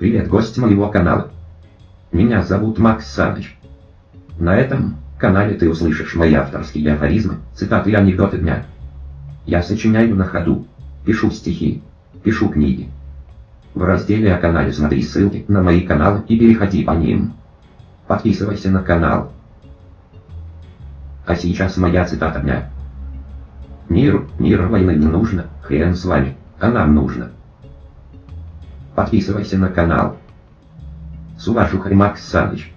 Привет, гость моего канала. Меня зовут Макс Саныч. На этом канале ты услышишь мои авторские афоризмы, цитаты и анекдоты дня. Я сочиняю на ходу, пишу стихи, пишу книги. В разделе о канале смотри ссылки на мои каналы и переходи по ним. Подписывайся на канал. А сейчас моя цитата дня. Мир, мир войны не нужно, хрен с вами, а нам нужно. Подписывайся на канал. С уважухой Макс Саныч.